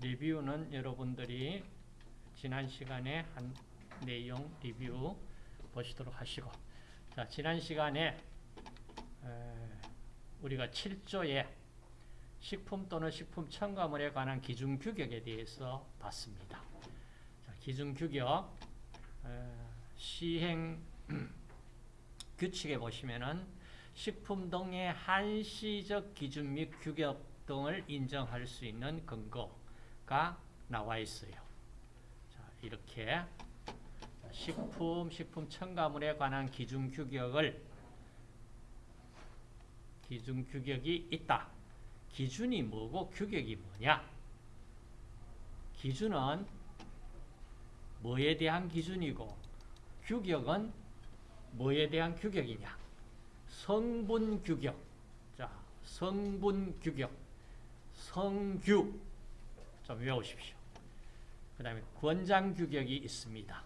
리뷰는 여러분들이 지난 시간에 한 내용 리뷰 보시도록 하시고 자 지난 시간에 우리가 7조에 식품 또는 식품 첨가물에 관한 기준 규격에 대해서 봤습니다. 자, 기준 규격 시행 규칙에 보시면은 식품 등의 한시적 기준 및 규격 등을 인정할 수 있는 근거 가 나와 있어요. 자, 이렇게 식품, 식품 첨가물에 관한 기준 규격을 기준 규격이 있다. 기준이 뭐고 규격이 뭐냐? 기준은 뭐에 대한 기준이고 규격은 뭐에 대한 규격이냐? 성분 규격. 자, 성분 규격. 성규. 좀 외우십시오. 그 다음에 권장 규격이 있습니다.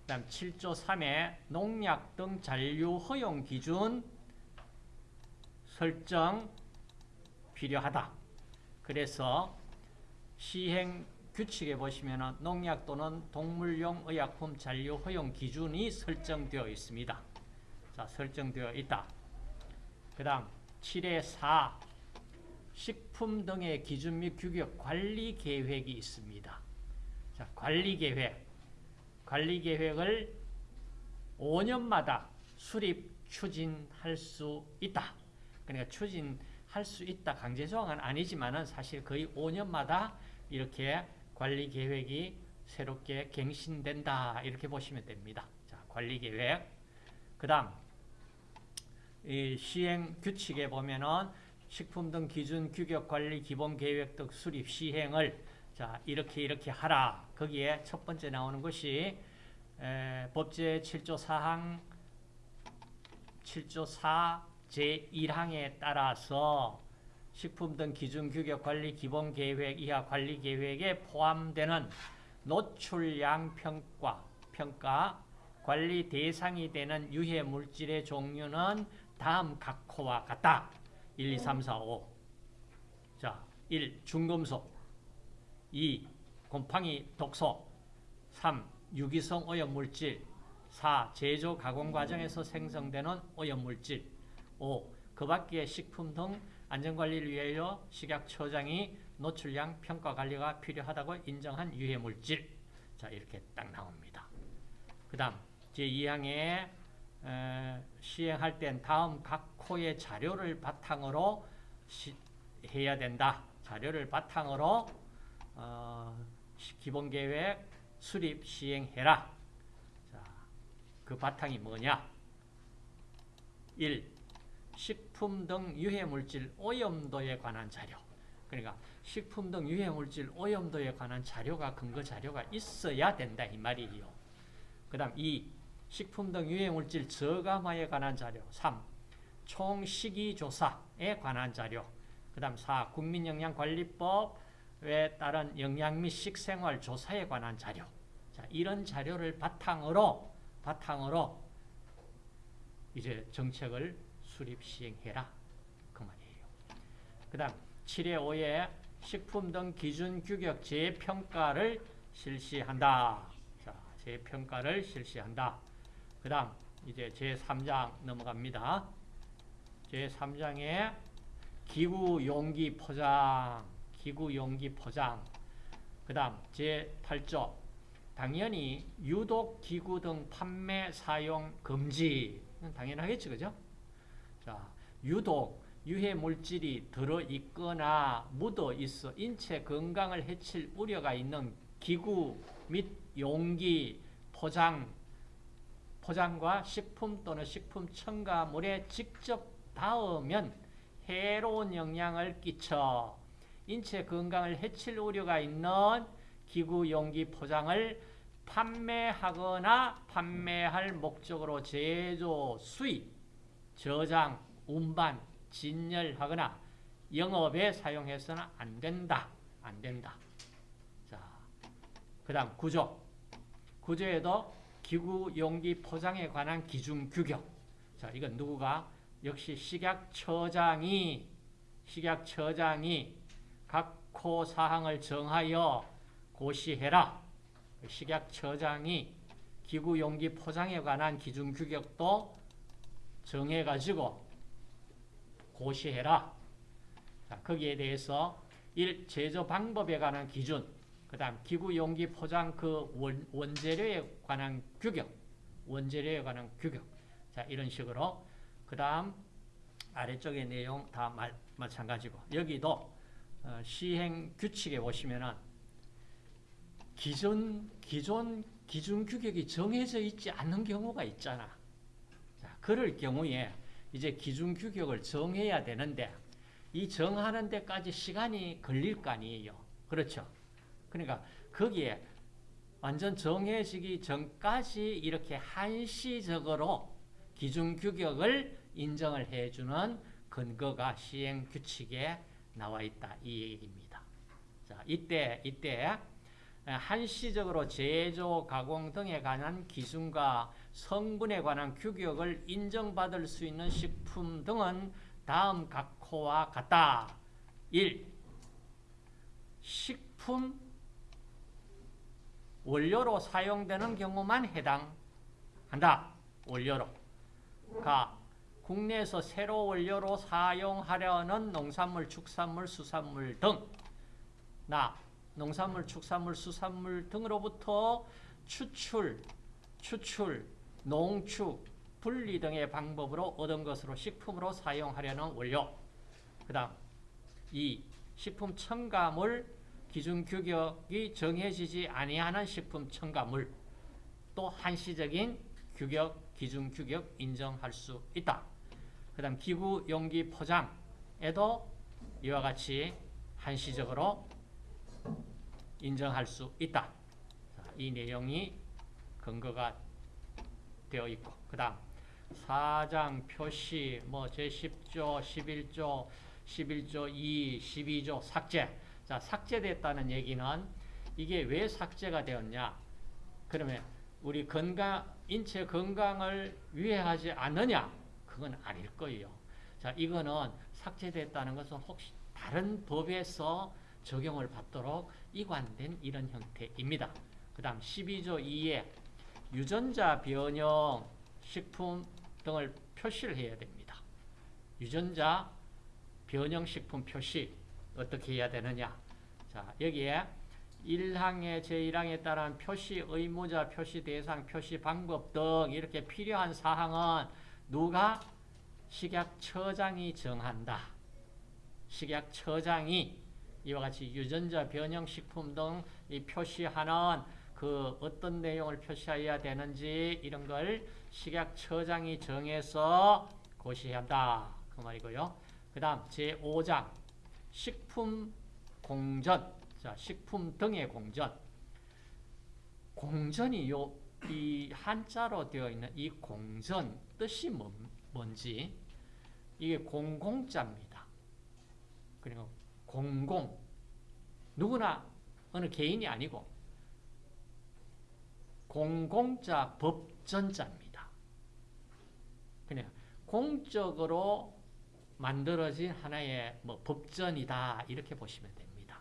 그 다음 7조 3에 농약 등 잔류 허용 기준 설정 필요하다. 그래서 시행 규칙에 보시면 농약 또는 동물용 의약품 잔류 허용 기준이 설정되어 있습니다. 자, 설정되어 있다. 그 다음 7의 4 식품 등의 기준 및 규격 관리 계획이 있습니다. 자, 관리 계획. 관리 계획을 5년마다 수립 추진할 수 있다. 그러니까 추진할 수 있다. 강제 조항은 아니지만은 사실 거의 5년마다 이렇게 관리 계획이 새롭게 갱신된다. 이렇게 보시면 됩니다. 자, 관리 계획. 그 다음 시행 규칙에 보면은 식품 등 기준 규격 관리 기본 계획 등 수립 시행을 자 이렇게 이렇게 하라. 거기에 첫 번째 나오는 것이 에, 법제 7조 4항 7조 4 제1항에 따라서 식품 등 기준 규격 관리 기본 계획 이하 관리 계획에 포함되는 노출량 평가 평가 관리 대상이 되는 유해 물질의 종류는 다음 각호와 같다. 1, 2, 3, 4, 5. 자, 1. 중금속 2. 곰팡이 독소 3. 유기성 오염물질 4. 제조 가공 과정에서 생성되는 오염물질 5. 그 밖의 식품 등 안전관리를 위하여 식약처장이 노출량 평가 관리가 필요하다고 인정한 유해물질 자 이렇게 딱 나옵니다. 그 다음 제2항에 시행할 땐 다음 각 호의 자료를 바탕으로 시, 해야 된다. 자료를 바탕으로 어, 기본계획 수립 시행해라. 자, 그 바탕이 뭐냐? 1. 식품 등 유해물질 오염도에 관한 자료. 그러니까 식품 등 유해물질 오염도에 관한 자료가 근거 자료가 있어야 된다 이 말이에요. 그 다음 2. 식품 등 유해물질 저감화에 관한 자료 3. 총식이조사에 관한 자료 그 다음 4. 국민영양관리법에 따른 영양 및 식생활 조사에 관한 자료 자, 이런 자료를 바탕으로 바탕으로 이제 정책을 수립 시행해라 그 말이에요. 그 다음 7의 5에 식품 등 기준 규격 재평가를 실시한다. 자, 재평가를 실시한다. 그 다음 이제 제3장 넘어갑니다. 제3장에 기구 용기 포장, 기구 용기 포장. 그 다음 제8조 당연히 유독 기구 등 판매 사용 금지. 당연하겠죠, 그죠? 자, 유독 유해 물질이 들어 있거나 묻어 있어 인체 건강을 해칠 우려가 있는 기구 및 용기 포장 포장과 식품 또는 식품 첨가물에 직접 닿으면 해로운 영향을 끼쳐 인체 건강을 해칠 우려가 있는 기구 용기 포장을 판매하거나 판매할 목적으로 제조, 수입, 저장, 운반, 진열하거나 영업에 사용해서는 안 된다. 안 된다. 자, 그 다음 구조. 구조에도 기구 용기 포장에 관한 기준 규격. 자, 이건 누구가? 역시 식약처장이, 식약처장이 각 각호 사항을 정하여 고시해라. 식약처장이 기구 용기 포장에 관한 기준 규격도 정해가지고 고시해라. 자, 거기에 대해서 일 제조 방법에 관한 기준, 그 다음 기구 용기 포장 그 원, 원재료에 관한 규격, 원재료에 관한 규격. 자, 이런 식으로 그 다음 아래쪽의 내용 다 마, 마찬가지고 여기도 어, 시행 규칙에 보시면은 기존 기존 기준 규격이 정해져 있지 않는 경우가 있잖아. 자, 그럴 경우에 이제 기준 규격을 정해야 되는데 이 정하는 데까지 시간이 걸릴 거 아니에요. 그렇죠? 그러니까 거기에 완전 정해지기 전까지 이렇게 한시적으로 기준 규격을 인정을 해주는 근거가 시행 규칙에 나와 있다 이 얘기입니다. 자, 이때 이때 한시적으로 제조, 가공 등에 관한 기준과 성분에 관한 규격을 인정받을 수 있는 식품 등은 다음 각호와 같다. 1. 식품 원료로 사용되는 경우만 해당한다. 원료로. 가. 국내에서 새로 원료로 사용하려는 농산물, 축산물, 수산물 등. 나. 농산물, 축산물, 수산물 등으로부터 추출, 추출, 농축, 분리 등의 방법으로 얻은 것으로 식품으로 사용하려는 원료. 그 다음 2. 식품 첨가물 기준 규격이 정해지지 아니하는 식품 첨가물 또 한시적인 규격, 기준 규격 인정할 수 있다. 그 다음 기구 용기 포장에도 이와 같이 한시적으로 인정할 수 있다. 이 내용이 근거가 되어 있고 그 다음 사장 표시 뭐 제10조 11조 11조 2 12조 삭제. 자 삭제됐다는 얘기는 이게 왜 삭제가 되었냐? 그러면 우리 건강 인체 건강을 위해하지 않느냐 그건 아닐 거예요 자 이거는 삭제됐다는 것은 혹시 다른 법에서 적용을 받도록 이관된 이런 형태입니다. 그 다음 12조 2에 유전자 변형 식품 등을 표시를 해야 됩니다. 유전자 변형 식품 표시 어떻게 해야 되느냐 자 여기에 1항의 제1항에 따른 표시 의무자, 표시 대상, 표시 방법 등 이렇게 필요한 사항은 누가 식약처장이 정한다. 식약처장이 이와 같이 유전자 변형 식품 등 이 표시하는 그 어떤 내용을 표시해야 되는지 이런 걸 식약처장이 정해서 고시해야 한다. 그 말이고요. 그 다음 제5장 식품 공전 자, 식품 등의 공전 공전이 요, 이 한자로 되어 있는 이 공전 뜻이 뭐, 뭔지 이게 공공자입니다. 그리고 공공 누구나 어느 개인이 아니고 공공자 법전자입니다. 그냥 공적으로 만들어진 하나의 뭐 법전이다 이렇게 보시면 됩니다.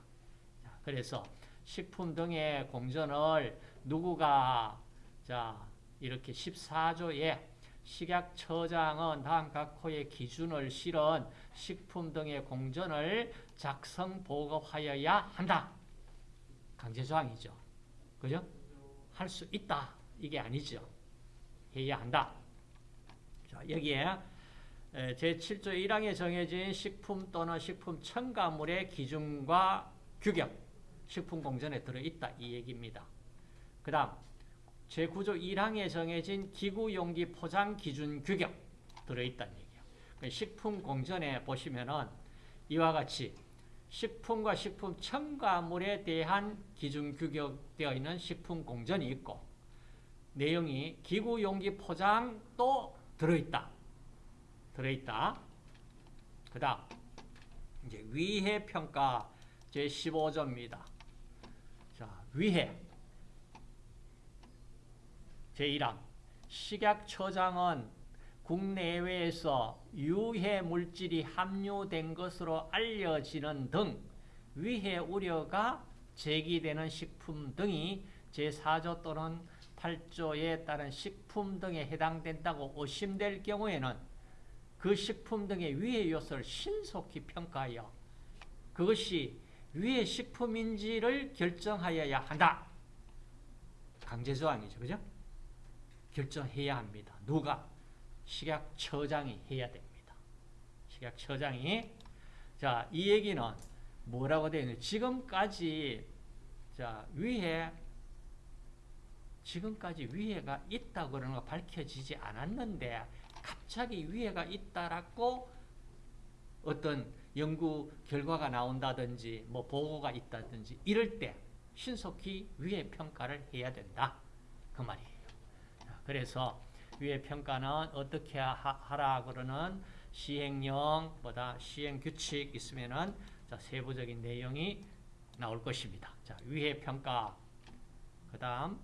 그래서 식품 등의 공전을 누구가 자 이렇게 14조에 식약처장은 다음 각 호의 기준을 실은 식품 등의 공전을 작성 보급하여야 한다. 강제조항이죠. 그죠? 할 수 있다. 이게 아니죠. 해야 한다. 자, 여기에 제7조 1항에 정해진 식품 또는 식품 첨가물의 기준과 규격, 식품 공전에 들어있다. 이 얘기입니다. 그 다음 제9조 1항에 정해진 기구 용기 포장 기준 규격 들어있다는 얘기예요. 그 식품 공전에 보시면은 이와 같이 식품과 식품 첨가물에 대한 기준 규격되어 있는 식품 공전이 있고 내용이 기구 용기 포장도 들어있다. 들어있다. 그 다음 이제 위해 평가 제15조입니다. 자, 위해 제1항 식약처장은 국내외에서 유해 물질이 함유된 것으로 알려지는 등 위해 우려가 제기되는 식품 등이 제4조 또는 8조에 따른 식품 등에 해당된다고 의심될 경우에는 그 식품 등의 위해 요소를 신속히 평가하여 그것이 위해 식품인지를 결정하여야 한다. 강제조항이죠. 그죠? 결정해야 합니다. 누가? 식약처장이 해야 됩니다. 식약처장이 자, 이 얘기는 뭐라고 되어 있는 지금까지 자, 위해 지금까지 위해가 있다 그러는 거 밝혀지지 않았는데 갑자기 위해가 있다라고 어떤 연구 결과가 나온다든지 뭐 보고가 있다든지 이럴 때 신속히 위해 평가를 해야 된다. 그 말이에요. 그래서 위해 평가는 어떻게 하 라 그러는 시행령보다 시행 규칙 있으면은 자, 세부적인 내용이 나올 것입니다. 자, 위해 평가. 그 다음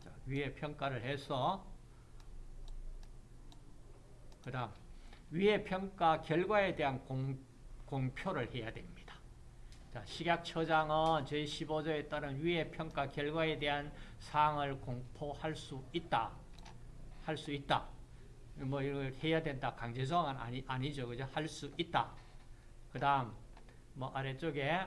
자, 위해 평가를 해서 그 다음 위해 평가 결과에 대한 공, 공표를 해야 됩니다. 자, 식약처장은 제15조에 따른 위해 평가 결과에 대한 사항을 공포할 수 있다. 할 수 있다. 뭐 이걸 해야 된다. 강제성은 아니, 아니죠. 그죠? 할 수 있다. 그 다음, 뭐 아래쪽에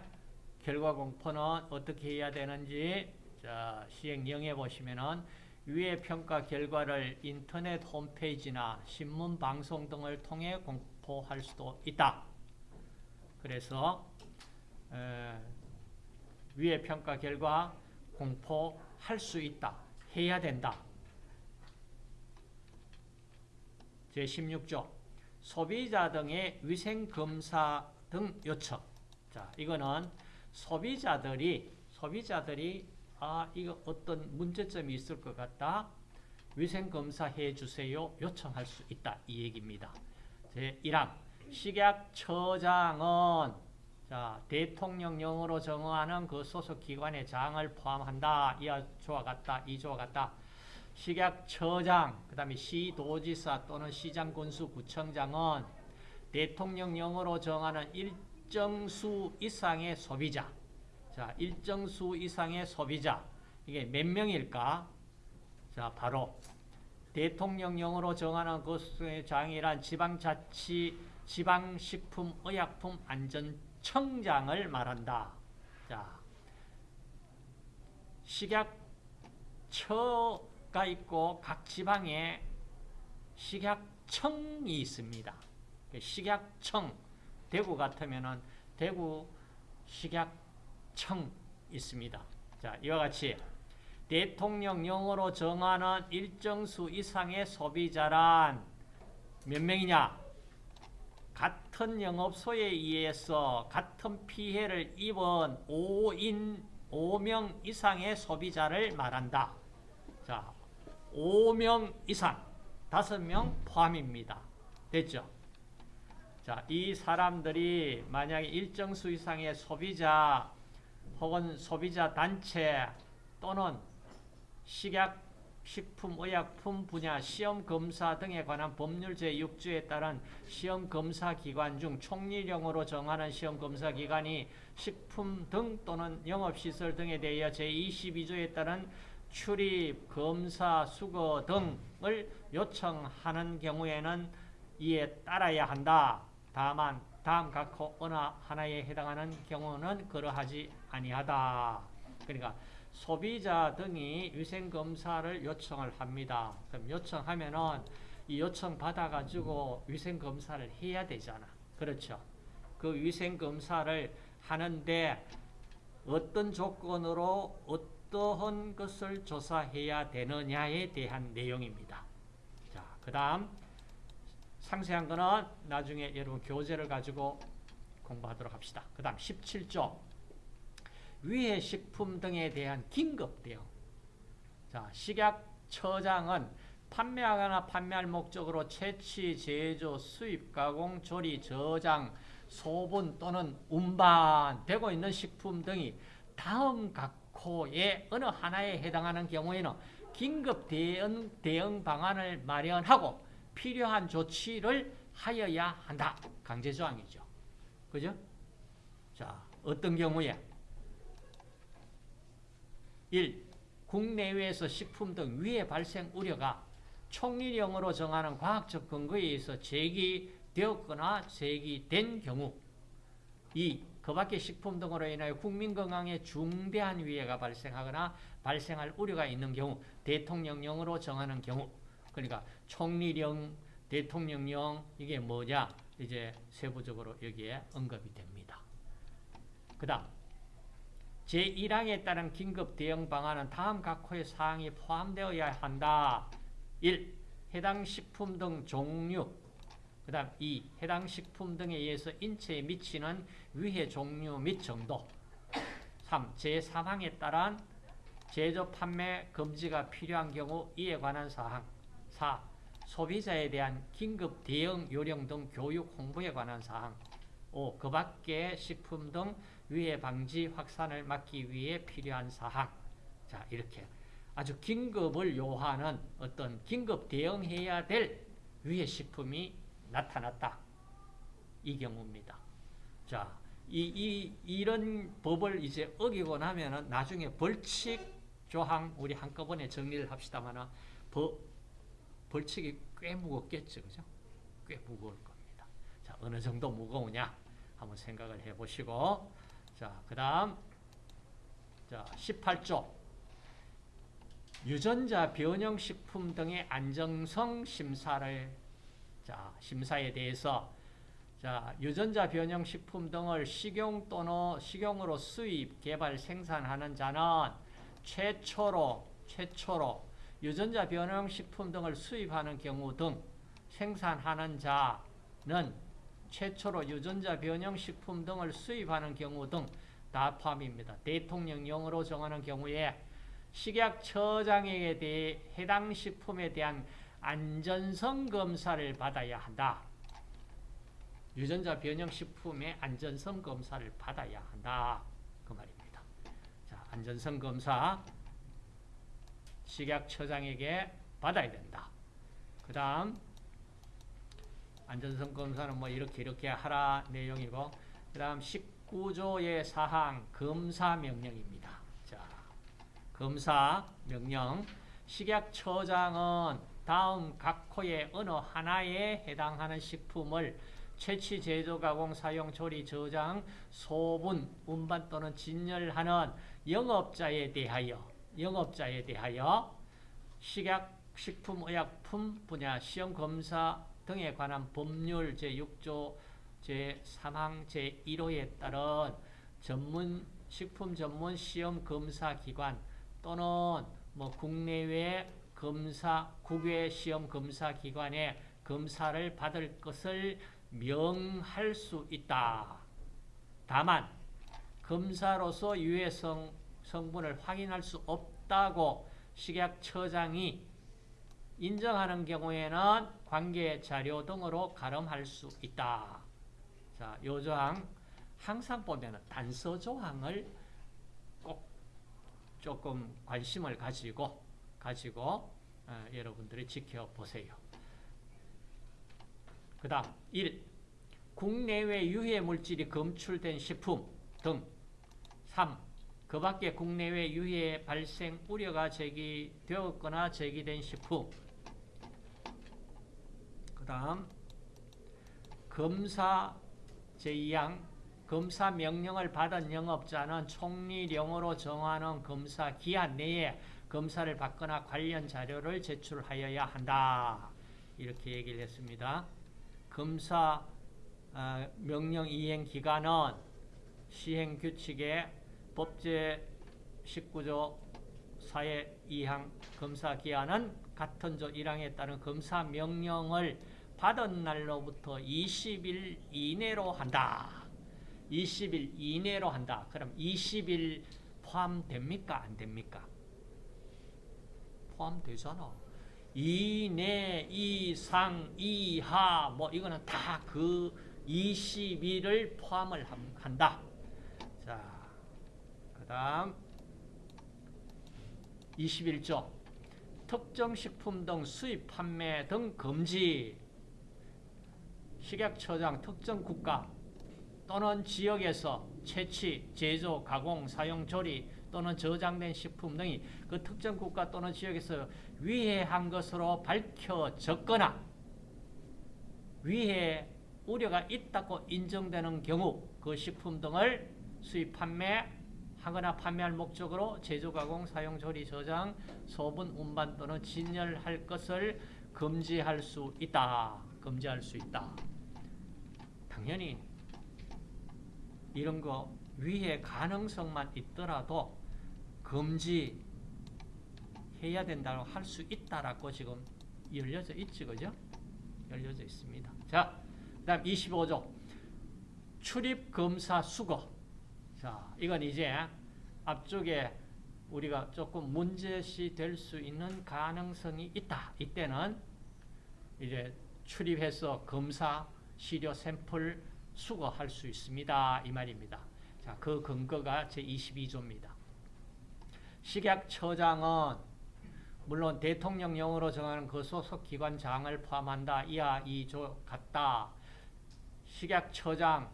결과 공포는 어떻게 해야 되는지, 자, 시행령에 보시면은 위의 평가 결과를 인터넷 홈페이지나 신문 방송 등을 통해 공포할 수도 있다. 그래서 에, 위의 평가 결과 공포할 수 있다. 해야 된다. 제16조. 소비자 등의 위생검사 등 요청. 자 이거는 소비자들이 소비자들이 아 이거 어떤 문제점이 있을 것 같다. 위생검사 해주세요. 요청할 수 있다. 이 얘기입니다. 제1항. 식약처장은 자 대통령령으로 정하는 그 소속 기관의 장을 포함한다 이조와 같다 이조와 같다 식약처장, 그 다음에 시도지사 또는 시장 군수 구청장은 대통령령으로 정하는 일정 수 이상의 소비자. 자, 일정 수 이상의 소비자. 이게 몇 명일까? 자, 바로 대통령령으로 정하는 그 장이란 지방자치, 지방식품의약품안전 청장을 말한다. 자, 식약처 가 있고 각 지방에 식약청이 있습니다. 식약청 대구 같으면은 대구 식약청 있습니다. 자, 이와 같이 대통령령으로 정하는 일정 수 이상의 소비자란 몇 명이냐? 같은 영업소에 의해서 같은 피해를 입은 5인 5명 이상의 소비자를 말한다. 자, 5명 이상, 5명 포함입니다. 됐죠? 자, 이 사람들이 만약에 일정 수 이상의 소비자 혹은 소비자 단체 또는 식약, 식품, 의약품 분야 시험 검사 등에 관한 법률 제6조에 따른 시험 검사 기관 중 총리령으로 정하는 시험 검사 기관이 식품 등 또는 영업시설 등에 대하여 제22조에 따른 출입, 검사, 수거 등을 요청하는 경우에는 이에 따라야 한다. 다만 다음 각 어느 하나에 해당하는 경우는 그러하지 아니하다. 그러니까 소비자 등이 위생검사를 요청을 합니다. 그럼 요청하면은 이 요청 받아가지고 위생검사를 해야 되잖아. 그렇죠. 그 위생검사를 하는데 어떤 조건으로 어떠한 것을 조사해야 되느냐에 대한 내용입니다. 자, 그 다음 상세한 거는 나중에 여러분 교재를 가지고 공부하도록 합시다. 그 다음 17조 위해 식품 등에 대한 긴급 대응 자, 식약처장은 판매하거나 판매할 목적으로 채취, 제조, 수입, 가공, 조리, 저장, 소분 또는 운반되고 있는 식품 등이 다음 각호의 어느 하나에 해당하는 경우에는 긴급 대응, 대응 방안을 마련하고 필요한 조치를 하여야 한다. 강제조항이죠. 그죠? 자, 어떤 경우에 1. 국내외에서 식품 등 위해 발생 우려가 총리령으로 정하는 과학적 근거에 의해서 제기되었거나 제기된 경우 2. 그 밖의 식품 등으로 인하여 국민 건강에 중대한 위해가 발생하거나 발생할 우려가 있는 경우 대통령령으로 정하는 경우 그러니까 총리령, 대통령령 이게 뭐냐 이제 세부적으로 여기에 언급이 됩니다. 그 다음 제1항에 따른 긴급 대응 방안은 다음 각 호의 사항이 포함되어야 한다. 1. 해당 식품 등 종류 그 다음 2. 해당 식품 등에 의해서 인체에 미치는 위해 종류 및 정도 3. 제3항에 따른 제조 판매 금지가 필요한 경우 이에 관한 사항 4. 소비자에 대한 긴급 대응 요령 등 교육 홍보에 관한 사항 5. 그 밖의 식품 등 위해 방지 확산을 막기 위해 필요한 사항 자 이렇게 아주 긴급을 요하는 어떤 긴급 대응해야 될 위해 식품이 나타났다. 이 경우입니다. 자, 이, 이, 이런 법을 이제 어기고 나면은 나중에 벌칙 조항 우리 한꺼번에 정리를 합시다만은 법, 벌칙이 꽤 무겁겠죠. 그죠? 꽤 무거울. 자, 어느 정도 무거우냐? 한번 생각을 해 보시고. 자, 그 다음. 자, 18조. 유전자 변형식품 등의 안정성 심사를 자, 심사에 대해서 자, 유전자 변형 식품 등을 식용 또는 식용으로 수입, 개발, 생산하는 자는 최초로 최초로 유전자 변형 식품 등을 수입하는 경우 등 생산하는 자는 최초로 유전자 변형 식품 등을 수입하는 경우 등 다 포함입니다. 대통령령으로 정하는 경우에 식약처장에게 대해 해당 식품에 대한 안전성 검사를 받아야 한다. 유전자 변형 식품의 안전성 검사를 받아야 한다. 그 말입니다. 자, 안전성 검사 식약처장에게 받아야 된다. 그 다음 안전성 검사는 뭐 이렇게 이렇게 하라 내용이고 그 다음 19조의 사항 검사 명령입니다. 자, 검사 명령 식약처장은 다음 각 호의 어느 하나에 해당하는 식품을 채취, 제조, 가공, 사용, 조리, 저장, 소분, 운반 또는 진열하는 영업자에 대하여 영업자에 대하여 식약, 식품의약품 분야 시험 검사 등에 관한 법률 제6조 제3항 제1호에 따른 전문 식품 전문 시험 검사 기관 또는 뭐 국내외 검사 국외 시험 검사 기관에 검사를 받을 것을 명할 수 있다. 다만 검사로서 유해성 성분을 확인할 수 없다고 식약처장이 인정하는 경우에는 관계 자료 등으로 가름할 수 있다. 자, 요 조항 항상 보면은 단서 조항을 꼭 조금 관심을 가지고 가지고 어, 여러분들이 지켜보세요. 그 다음 1. 국내외 유해 물질이 검출된 식품 등 3. 그 밖에 국내외 유해 발생 우려가 제기되었거나 제기된 식품 그 다음 검사 제2항 검사 명령을 받은 영업자는 총리령으로 정하는 검사 기한 내에 검사를 받거나 관련 자료를 제출하여야 한다. 이렇게 얘기를 했습니다. 검사 어, 명령 이행 기간은 시행 규칙의 법제 19조 4의 2항 검사 기한은 같은 조 1항에 따른 검사 명령을 받은 날로부터 20일 이내로 한다. 20일 이내로 한다. 그럼 20일 포함됩니까? 안 됩니까? 포함되잖아. 이내, 이상, 이하 뭐 이거는 다 그 20일을 포함을 한다. 자, 그 다음 21조 특정 식품 등 수입 판매 등 금지 식약처장 특정 국가 또는 지역에서 채취, 제조, 가공, 사용, 조리 또는 저장된 식품 등이 그 특정 국가 또는 지역에서 위해한 것으로 밝혀졌거나 위해 우려가 있다고 인정되는 경우 그 식품 등을 수입 판매 하거나 판매할 목적으로 제조, 가공, 사용, 조리, 저장, 소분, 운반 또는 진열할 것을 금지할 수 있다. 금지할 수 있다. 당연히 이런 거 위에 가능성만 있더라도 금지해야 된다고 할 수 있다라고 지금 열려져 있지, 그죠? 열려져 있습니다. 자, 그 다음 25조. 출입 검사 수거. 자, 이건 이제 앞쪽에 우리가 조금 문제시 될 수 있는 가능성이 있다. 이때는 이제 출입해서 검사, 시료, 샘플 수거할 수 있습니다. 이 말입니다. 자, 그 근거가 제22조입니다. 식약처장은 물론 대통령령으로 정하는 그 소속 기관 장을 포함한다. 이하 2조 같다. 식약처장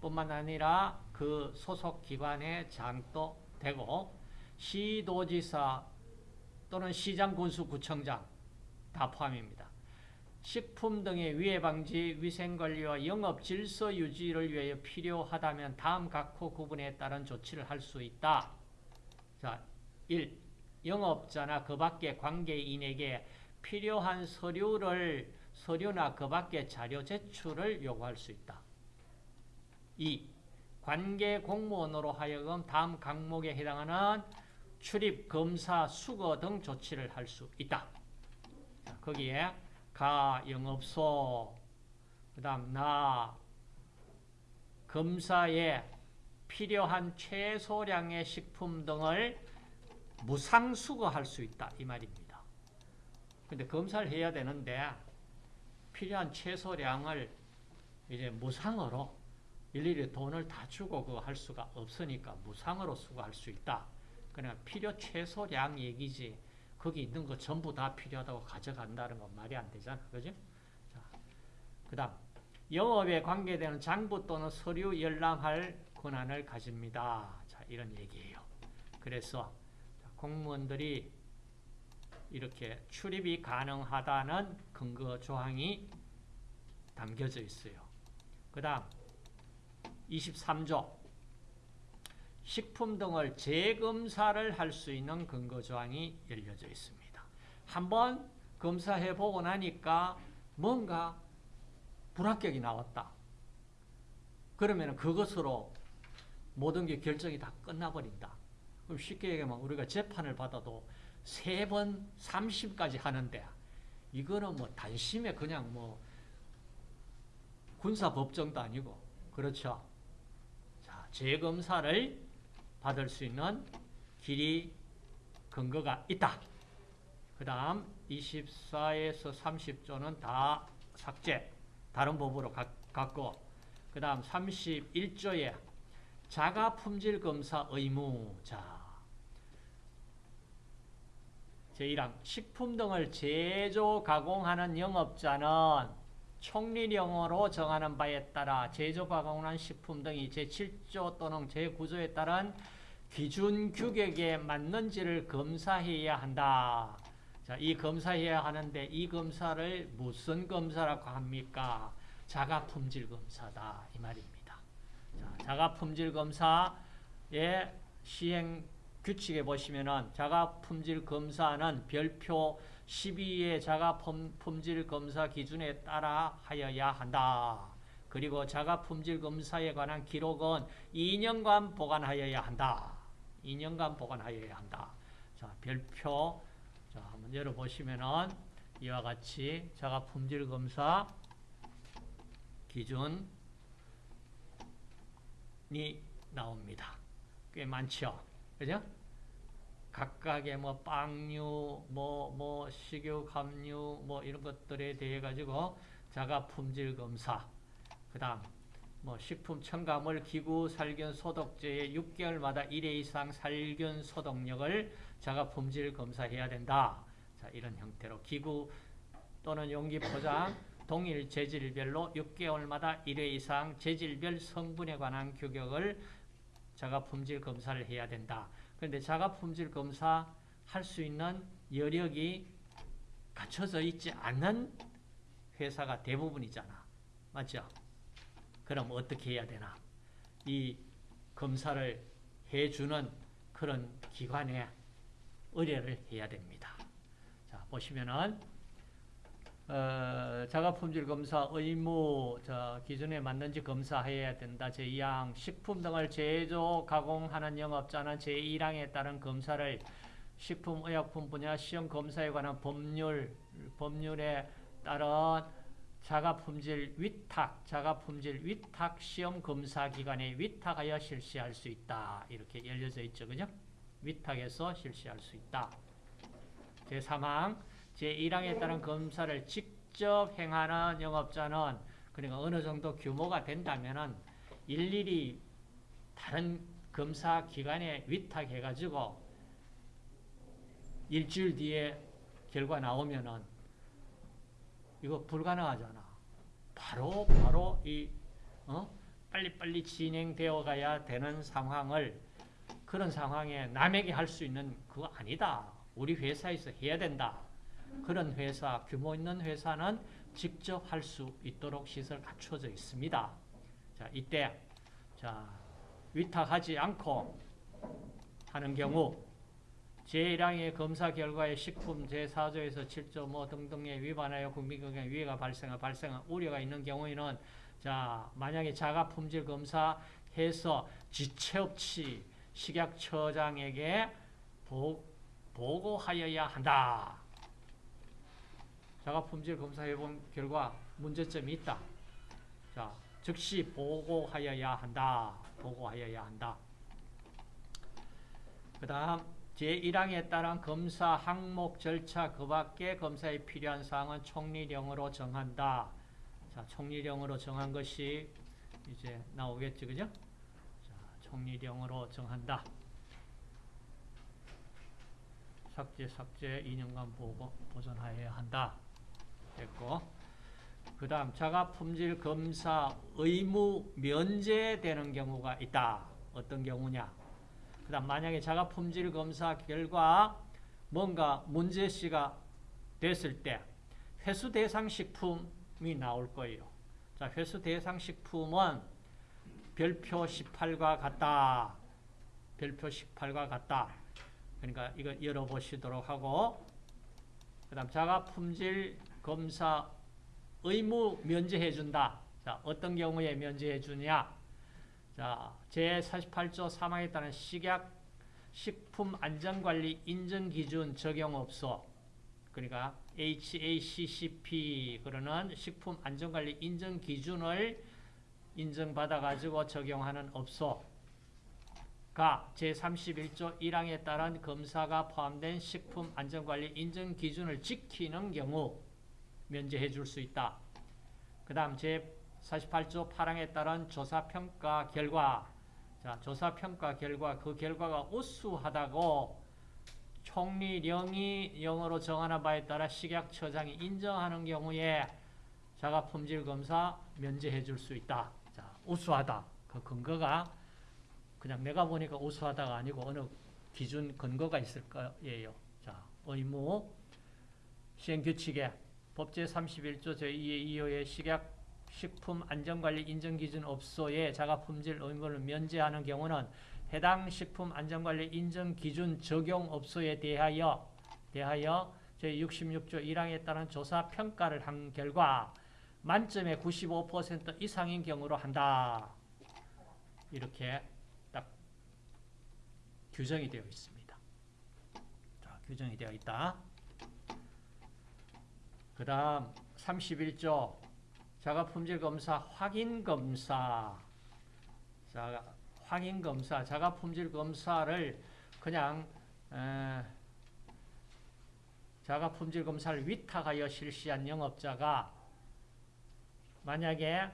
뿐만 아니라 그 소속 기관의 장도 되고 시도지사 또는 시장 군수 구청장 다 포함입니다. 식품 등의 위해 방지, 위생 관리와 영업 질서 유지를 위하여 필요하다면 다음 각호 구분에 따른 조치를 할 수 있다. 자, 1. 영업자나 그 밖의 관계인에게 필요한 서류를 서류나 그 밖의 자료 제출을 요구할 수 있다. 2. 관계 공무원으로 하여금 다음 항목에 해당하는 출입, 검사, 수거 등 조치를 할 수 있다. 자, 거기에 가, 영업소, 그 다음 나, 검사에 필요한 최소량의 식품 등을 무상 수거할 수 있다. 이 말입니다. 근데 검사를 해야 되는데 필요한 최소량을 이제 무상으로 일일이 돈을 다 주고 그거 할 수가 없으니까 무상으로 수거할 수 있다. 그냥 필요 최소량 얘기지. 거기 있는 거 전부 다 필요하다고 가져간다는 건 말이 안 되잖아. 그죠? 자, 그 다음. 영업에 관계되는 장부 또는 서류 열람할 권한을 가집니다. 자, 이런 얘기예요. 그래서 공무원들이 이렇게 출입이 가능하다는 근거 조항이 담겨져 있어요. 그 다음 23조 식품 등을 재검사를 할 수 있는 근거 조항이 열려져 있습니다. 한번 검사해 보고 나니까 뭔가 불합격이 나왔다. 그러면 그것으로 모든 게 결정이 다 끝나버린다. 그럼 쉽게 얘기하면 우리가 재판을 받아도 세 번, 30까지 하는데 이거는 뭐 단심에 그냥 뭐 군사법정도 아니고 그렇죠. 자, 재검사를 받을 수 있는 길이 근거가 있다. 그 다음 24에서 30조는 다 삭제, 다른 법으로 가, 갖고. 그 다음 31조에 자가품질검사 의무 자. 제1항 식품 등을 제조, 가공하는 영업자는 총리령으로 정하는 바에 따라 제조, 가공한 식품 등이 제7조 또는 제9조에 따른 기준 규격에 맞는지를 검사해야 한다. 자, 이 검사해야 하는데 이 검사를 무슨 검사라고 합니까? 자가 품질 검사다. 이 말입니다. 자, 자가품질 검사의 시행 규칙에 보시면은 자가 품질 검사는 별표 12의 자가품질 검사 기준에 따라 하여야 한다. 그리고 자가 품질 검사에 관한 기록은 2년간 보관하여야 한다. 2년간 보관하여야 한다. 자, 별표 자, 한번 열어 보시면은 이와 같이 자가 품질 검사 기준이 나옵니다. 꽤 많죠. 그죠? 각각의 뭐 빵류, 뭐, 뭐, 식유, 감류, 뭐 이런 것들에 대해 가지고 자가 품질 검사, 그 다음, 뭐 식품 첨가물 기구 살균 소독제의 6개월마다 1회 이상 살균 소독력을 자가 품질 검사해야 된다. 자, 이런 형태로 기구 또는 용기 포장 동일 재질별로 6개월마다 1회 이상 재질별 성분에 관한 규격을 자가 품질 검사를 해야 된다. 그런데 자가 품질 검사 할 수 있는 여력이 갖춰져 있지 않는 회사가 대부분이잖아. 맞죠? 그럼 어떻게 해야 되나? 이 검사를 해주는 그런 기관에 의뢰를 해야 됩니다. 자, 보시면은, 어, 자가품질 검사 의무 저 기준에 맞는지 검사해야 된다. 제2항 식품 등을 제조, 가공하는 영업자는 제1항에 따른 검사를 식품 의약품 분야 시험 검사에 관한 법률, 법률에 따른 자가품질 위탁, 자가품질 위탁 시험 검사 기관에 위탁하여 실시할 수 있다. 이렇게 열려져 있죠. 그죠? 위탁해서 실시할 수 있다. 제3항, 제1항에 따른 검사를 직접 행하는 영업자는 그러니까 어느 정도 규모가 된다면은 일일이 다른 검사 기관에 위탁해가지고 일주일 뒤에 결과 나오면은 이거 불가능하잖아. 바로 바로 이 어? 빨리빨리 진행되어 가야 되는 상황을 그런 상황에 남에게 할 수 있는 그거 아니다. 우리 회사에서 해야 된다. 그런 회사, 규모 있는 회사는 직접 할 수 있도록 시설 갖춰져 있습니다. 자, 이때 자, 위탁하지 않고 하는 경우 제1항의 검사 결과에 식품 제4조에서 7.5 등등에 위반하여 국민건강에 위해가 발생하 발생한 우려가 있는 경우에는 자 만약에 자가 품질 검사해서 지체 없이 식약처장에게 보, 보고하여야 한다. 자가 품질 검사해 본 결과 문제점이 있다. 자 즉시 보고하여야 한다. 보고하여야 한다. 그 다음 제1항에 따른 검사 항목 절차 그 밖에 검사에 필요한 사항은 총리령으로 정한다. 자, 총리령으로 정한 것이 이제 나오겠죠, 그죠? 자, 총리령으로 정한다. 삭제, 삭제, 2년간 보고 보존하여야 한다. 됐고. 그 다음, 자가품질 검사 의무 면제되는 경우가 있다. 어떤 경우냐? 그 다음 만약에 자가 품질 검사 결과 뭔가 문제시가 됐을 때 회수 대상 식품이 나올 거예요. 자, 회수 대상 식품은 별표 18과 같다. 별표 18과 같다. 그러니까 이거 열어보시도록 하고 그 다음 자가 품질 검사 의무 면제해 준다. 자, 어떤 경우에 면제해 주냐? 자, 제48조 3항에 따른 식약 식품 안전관리 인증 기준 적용 없어. 그러니까 HACCP 그러는 식품 안전관리 인증 기준을 인정받아 가지고 적용하는 업소가 제31조 1항에 따른 검사가 포함된 식품 안전관리 인증 기준을 지키는 경우 면제해 줄 수 있다. 그 다음 제 48조 8항에 따른 조사평가 결과 자, 조사평가 결과 그 결과가 우수하다고 총리령이 영어로 정하는 바에 따라 식약처장이 인정하는 경우에 자가품질검사 면제해 줄 수 있다. 자, 우수하다. 그 근거가 그냥 내가 보니까 우수하다가 아니고 어느 기준 근거가 있을 거예요. 자, 의무 시행규칙에 법제 31조 제2의 2호의 식약 식품 안전관리 인증기준 업소에 자가품질 의무를 면제하는 경우는 해당 식품 안전관리 인증기준 적용 업소에 대하여 대하여 제66조 1항에 따른 조사 평가를 한 결과 만점의 95% 이상인 경우로 한다. 이렇게 딱 규정이 되어 있습니다. 자, 규정이 되어 있다. 그 다음 31조 자가품질검사 확인검사. 자, 확인검사 자가품질검사를 그냥 에, 자가품질검사를 위탁하여 실시한 영업자가 만약에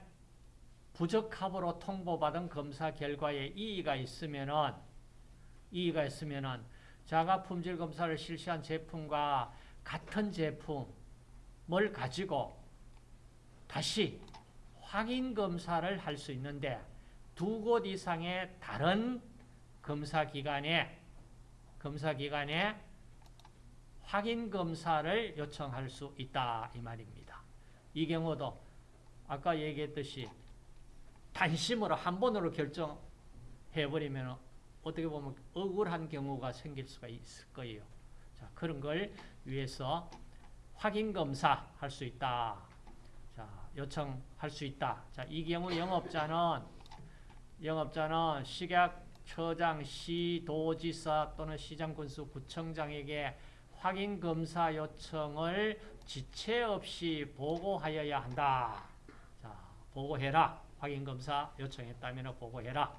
부적합으로 통보받은 검사 결과에 이의가 있으면은 이의가 있으면은 자가품질검사를 실시한 제품과 같은 제품 을 가지고 다시 확인 검사를 할 수 있는데 두 곳 이상의 다른 검사 기관에 검사 기관에 확인 검사를 요청할 수 있다 이 말입니다. 이 경우도 아까 얘기했듯이 단심으로 한 번으로 결정해 버리면 어떻게 보면 억울한 경우가 생길 수가 있을 거예요. 자, 그런 걸 위해서 확인 검사 할 수 있다. 자, 요청할 수 있다. 자, 이 경우 영업자는 영업자는 식약처장, 시도지사 또는 시장군수 구청장에게 확인 검사 요청을 지체 없이 보고하여야 한다. 자, 보고해라. 확인 검사 요청했다면 보고해라.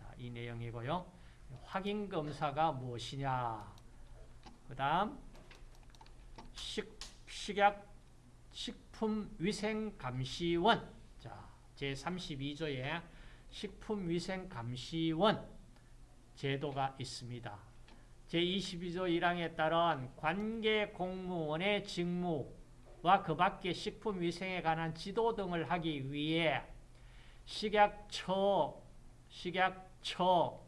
자, 이 내용이고요. 확인 검사가 무엇이냐? 그다음 식 식약 식품위생감시원 자, 제32조에 식품위생감시원 제도가 있습니다. 제22조 1항에 따른 관계 공무원의 직무와 그 밖의 식품위생에 관한 지도 등을 하기 위해 식약처, 식약처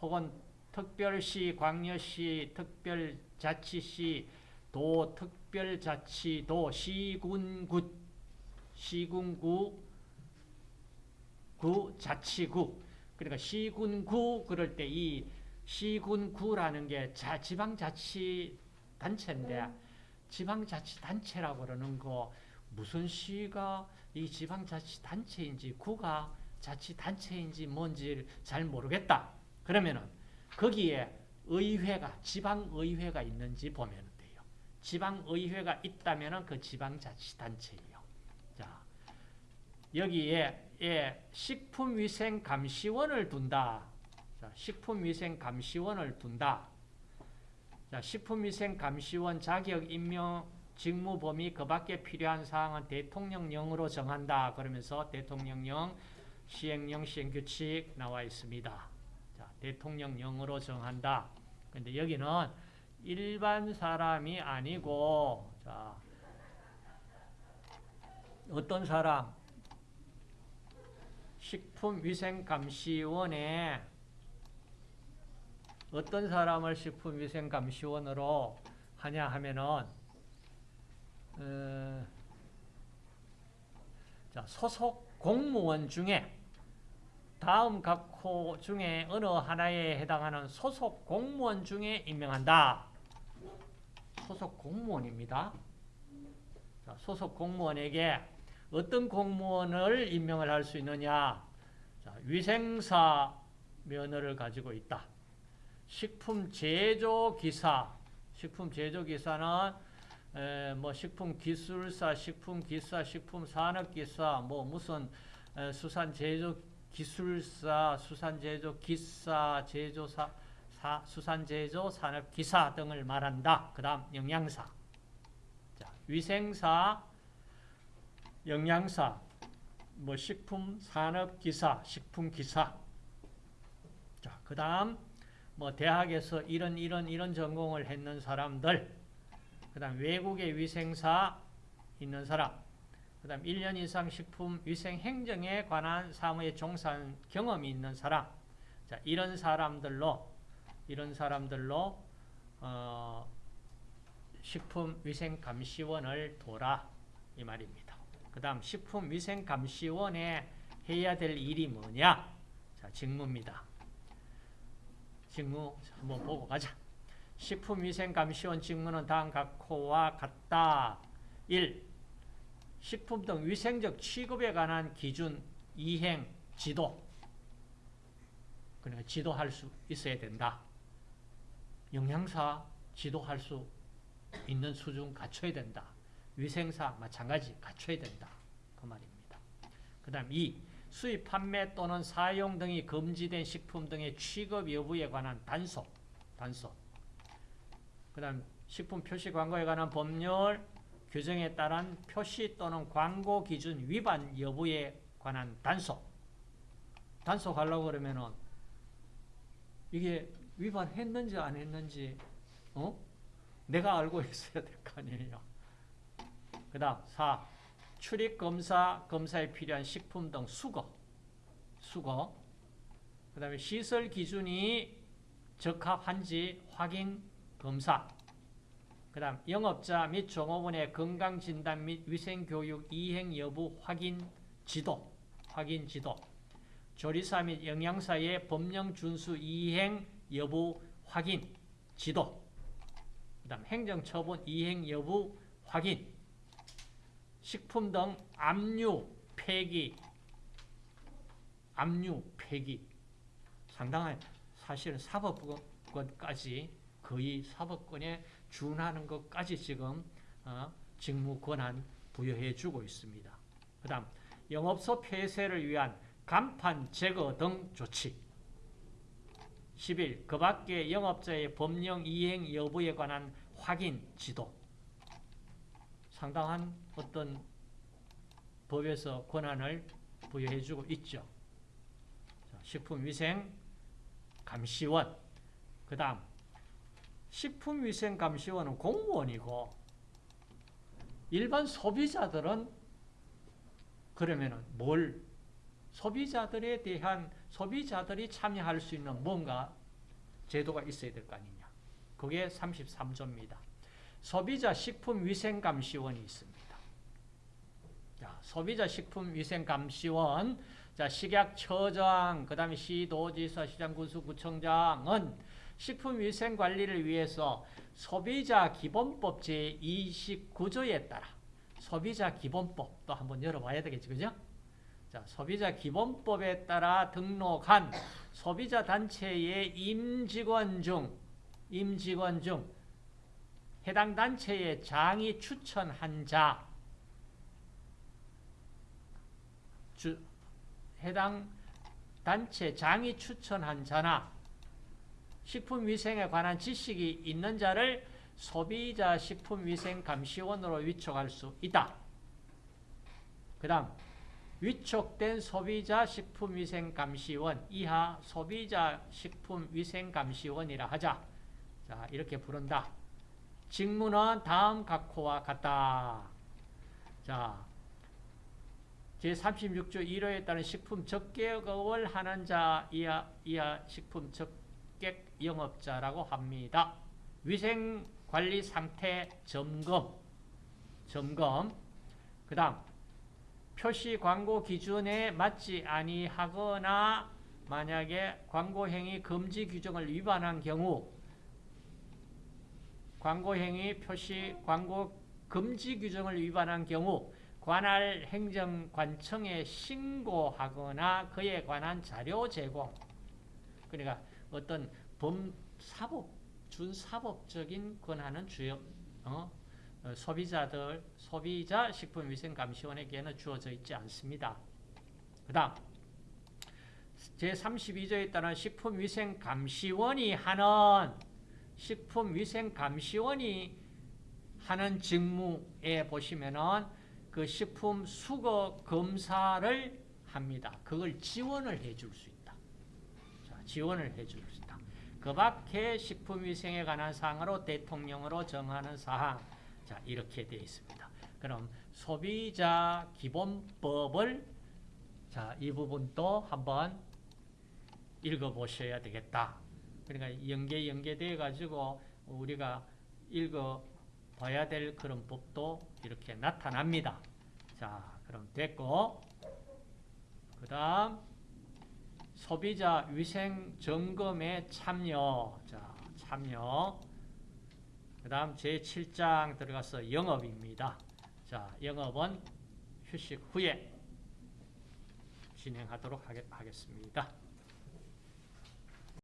혹은 특별시, 광역시, 특별자치시, 도, 특별자치도, 시군구, 시군구, 구, 자치구. 그러니까 시군구 그럴 때 이 시군구라는 게 자, 지방자치단체인데 지방자치단체라고 그러는 거 무슨 시가 이 지방자치단체인지 구가 자치단체인지 뭔지 잘 모르겠다. 그러면은 거기에 의회가 지방의회가 있는지 보면. 지방의회가 있다면은 그 지방자치단체예요. 자 여기에 예, 식품위생감시원을 둔다. 자, 식품위생감시원을 둔다. 자, 식품위생감시원 자격 임명 직무 범위 그 밖에 필요한 사항은 대통령령으로 정한다. 그러면서 대통령령 시행령 시행규칙 나와 있습니다. 자, 대통령령으로 정한다. 근데 여기는 일반 사람이 아니고 자, 어떤 사람? 식품위생감시원에 어떤 사람을 식품위생감시원으로 하냐 하면은 어, 자, 소속 공무원 중에 다음 각호 중에 어느 하나에 해당하는 소속 공무원 중에 임명한다. 소속 공무원입니다. 자, 소속 공무원에게 어떤 공무원을 임명을 할 수 있느냐? 자, 위생사 면허를 가지고 있다. 식품 제조 기사, 식품 제조 기사는 에, 뭐 식품 기술사, 식품 기사, 식품 산업 기사, 뭐 무슨 에, 수산 제조 기술사, 수산 제조 기사, 제조사, 사, 수산 제조 산업 기사 등을 말한다. 그 다음 영양사, 자, 위생사, 영양사, 뭐 식품 산업 기사, 식품 기사. 자, 그 다음 뭐 대학에서 이런 이런 이런 전공을 했는 사람들. 그 다음 외국의 위생사 있는 사람. 그 다음 1년 이상 식품 위생 행정에 관한 사무에 종사한 경험이 있는 사람. 자, 이런 사람들로 이런 사람들로 어, 식품위생감시원을 둬라 이 말입니다. 그 다음 식품위생감시원에 해야 될 일이 뭐냐? 자, 직무입니다. 직무 한번 보고 가자. 식품위생감시원 직무는 다음 각호와 같다. 1. 식품 등 위생적 취급에 관한 기준, 이행, 지도. 그러니까 지도할 수 있어야 된다. 영양사 지도할 수 있는 수준 갖춰야 된다. 위생사 마찬가지 갖춰야 된다. 그 말입니다. 그 다음 2. 수입, 판매 또는 사용 등이 금지된 식품 등의 취급 여부에 관한 단속. 단속. 그 다음 식품 표시 광고에 관한 법률 규정에 따른 표시 또는 광고 기준 위반 여부에 관한 단속. 단속하려고 그러면은 이게 위반했는지 안 했는지 어? 내가 알고 있어야 될 거 아니에요. 그 다음 4. 출입 검사, 검사에 필요한 식품 등 수거, 수거. 그 다음에 시설 기준이 적합한지 확인 검사. 그 다음 영업자 및 종업원의 건강진단 및 위생교육 이행 여부 확인 지도, 확인 지도. 조리사 및 영양사의 법령 준수 이행 여부 확인 지도. 그 다음 행정처분 이행 여부 확인. 식품 등 압류, 폐기, 압류, 폐기. 상당한 사실은 사법권까지 거의 사법권에 준하는 것까지 지금 어, 직무 권한 부여해 주고 있습니다. 그 다음 영업소 폐쇄를 위한 간판 제거 등 조치 11. 그 밖에 영업자의 법령 이행 여부에 관한 확인 지도 상당한 어떤 법에서 권한을 부여해 주고 있죠. 식품위생 감시원 그 다음 식품위생감시원은 공무원이고 일반 소비자들은 그러면은 뭘 소비자들에 대한 소비자들이 참여할 수 있는 뭔가 제도가 있어야 될 거 아니냐. 그게 33조입니다. 소비자 식품위생감시원이 있습니다. 자, 소비자 식품위생감시원, 자, 식약처장, 그 다음에 시도지사, 시장군수구청장은 식품위생관리를 위해서 소비자 기본법 제29조에 따라 소비자 기본법 또 한번 열어봐야 되겠죠. 그죠? 자, 소비자 기본법에 따라 등록한 소비자 단체의 임직원 중, 임직원 중 해당 단체의 장이 추천한 자, 주, 해당 단체 장이 추천한 자나 식품위생에 관한 지식이 있는 자를 소비자 식품위생감시원으로 위촉할 수 있다. 그 다음 위촉된 소비자 식품위생감시원 이하 소비자 식품위생감시원이라 하자. 자 이렇게 부른다. 직무는 다음 각호와 같다. 자 제36조 1호에 따른 식품 적객업을 하는 자 이하, 이하 식품 적 객 영업자라고 합니다. 위생관리 상태 점검 점검 그 다음 표시 광고 기준에 맞지 아니하거나 만약에 광고행위 금지 규정을 위반한 경우 광고행위 표시 광고 금지 규정을 위반한 경우 관할 행정관청에 신고하거나 그에 관한 자료 제공 그러니까 어떤 범 사법 준사법적인 권한은 주요 어? 어, 소비자들 소비자 식품위생감시원에게는 주어져 있지 않습니다. 그 다음 제32조에 따른 식품위생감시원이 하는 식품위생감시원이 하는 직무에 보시면은 그 식품 수거 검사를 합니다. 그걸 지원을 해줄 수 있다. 자, 지원을 해줄 수 있다. 그 밖에 식품위생에 관한 사항으로 대통령으로 정하는 사항 자 이렇게 되어 있습니다. 그럼 소비자 기본법을 자 이 부분도 한번 읽어보셔야 되겠다. 그러니까 연계 연계돼 가지고 우리가 읽어 봐야 될 그런 법도 이렇게 나타납니다. 자, 그럼 됐고 그 다음 소비자 위생 점검에 참여 자, 참여 그 다음 제7장 들어가서 영업입니다. 자, 영업은 휴식 후에 진행하도록 하겠습니다.